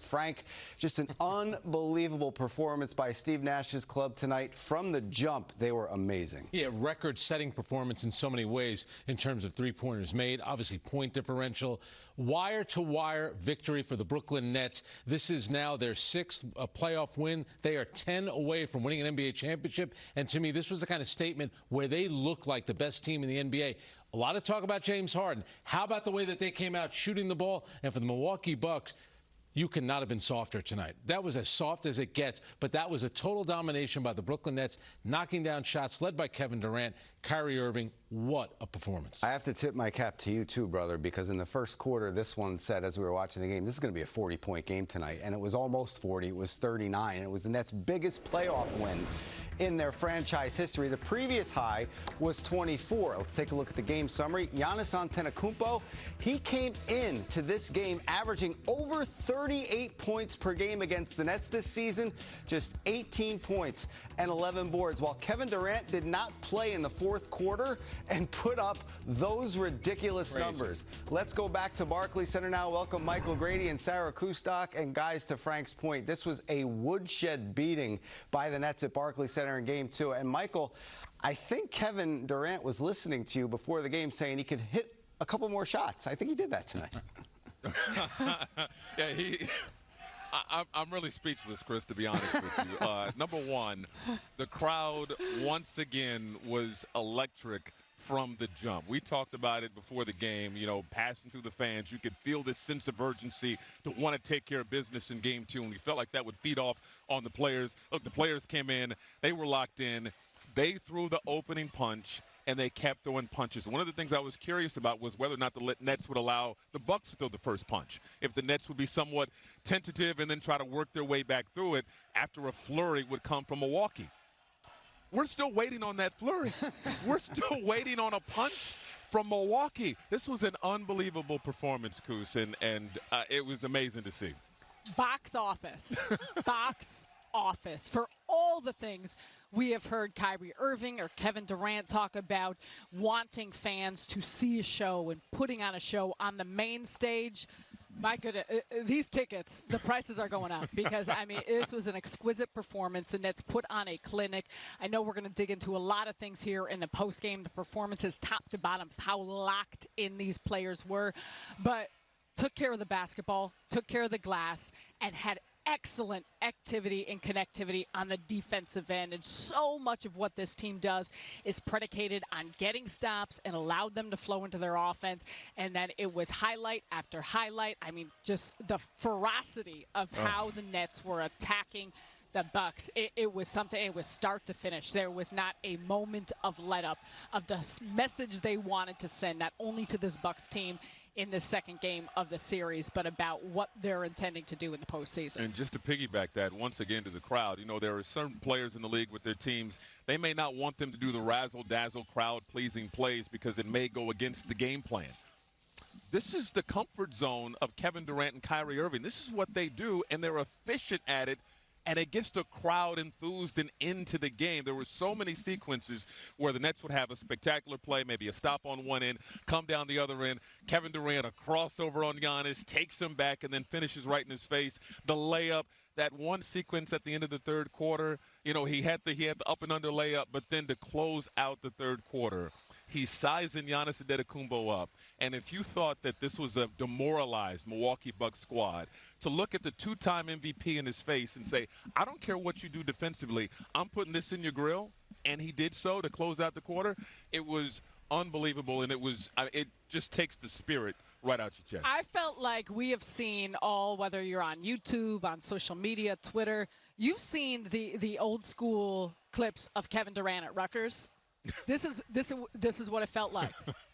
Frank, just an unbelievable performance by Steve Nash's club tonight. From the jump, they were amazing. Yeah, record setting performance in so many ways in terms of three pointers made, obviously, point differential. Wire to wire victory for the Brooklyn Nets. This is now their sixth uh, playoff win. They are 10 away from winning an NBA championship. And to me, this was the kind of statement where they look like the best team in the NBA. A lot of talk about James Harden. How about the way that they came out shooting the ball? And for the Milwaukee Bucks, you could not have been softer tonight. That was as soft as it gets, but that was a total domination by the Brooklyn Nets, knocking down shots led by Kevin Durant, Kyrie Irving. What a performance. I have to tip my cap to you too, brother, because in the first quarter, this one said as we were watching the game, this is going to be a 40-point game tonight, and it was almost 40. It was 39. It was the Nets' biggest playoff win in their franchise history. The previous high was 24. Let's take a look at the game summary. Giannis Antetokounmpo, he came in to this game averaging over 38 points per game against the Nets this season, just 18 points and 11 boards, while Kevin Durant did not play in the fourth quarter and put up those ridiculous Crazy. numbers. Let's go back to Barclays Center now. Welcome Michael Grady and Sarah Kustok. And guys, to Frank's point, this was a woodshed beating by the Nets at Barclays Center center in game two. And Michael, I think Kevin Durant was listening to you before the game saying he could hit a couple more shots. I think he did that tonight. yeah, he. I, am really speechless, Chris, to be honest with you. Uh, number one, the crowd once again was electric from the jump. We talked about it before the game, you know, passing through the fans. You could feel this sense of urgency to want to take care of business in game two, and we felt like that would feed off on the players. Look, the players came in, they were locked in. They threw the opening punch and they kept throwing punches. One of the things I was curious about was whether or not the Nets would allow the Bucks to throw the first punch. If the Nets would be somewhat tentative and then try to work their way back through it after a flurry would come from Milwaukee. We're still waiting on that flurry. We're still waiting on a punch from Milwaukee. This was an unbelievable performance, Coos, and, and uh, it was amazing to see. Box office. Box office for all the things we have heard Kyrie Irving or Kevin Durant talk about wanting fans to see a show and putting on a show on the main stage. My goodness, uh, uh, these tickets, the prices are going up because, I mean, this was an exquisite performance. The Nets put on a clinic. I know we're going to dig into a lot of things here in the postgame, the performances top to bottom, how locked in these players were. But took care of the basketball, took care of the glass, and had excellent activity and connectivity on the defensive end. And so much of what this team does is predicated on getting stops and allowed them to flow into their offense. And then it was highlight after highlight. I mean, just the ferocity of oh. how the Nets were attacking the Bucks. It, it, was something. It was start to finish. There was not a moment of let up of the message they wanted to send, not only to this Bucks team in the second game of the series, but about what they're intending to do in the postseason. And just to piggyback that once again to the crowd, you know, there are certain players in the league with their teams, they may not want them to do the razzle dazzle crowd pleasing plays because it may go against the game plan. This is the comfort zone of Kevin Durant and Kyrie Irving. This is what they do, and they're efficient at it and it gets the crowd enthused and into the game. There were so many sequences where the Nets would have a spectacular play, maybe a stop on one end, come down the other end. Kevin Durant, a crossover on Giannis, takes him back and then finishes right in his face. The layup, that one sequence at the end of the third quarter, you know, he had the he had the up and under layup, but then to close out the third quarter – He's sizing Giannis Antetokounmpo up. And if you thought that this was a demoralized Milwaukee Bucks squad, to look at the two-time MVP in his face and say, I don't care what you do defensively, I'm putting this in your grill, and he did so to close out the quarter, it was unbelievable, and it was it just takes the spirit right out your chest. I felt like we have seen all, whether you're on YouTube, on social media, Twitter, you've seen the the old school clips of Kevin Durant at Rucker's this is this is this is what it felt like.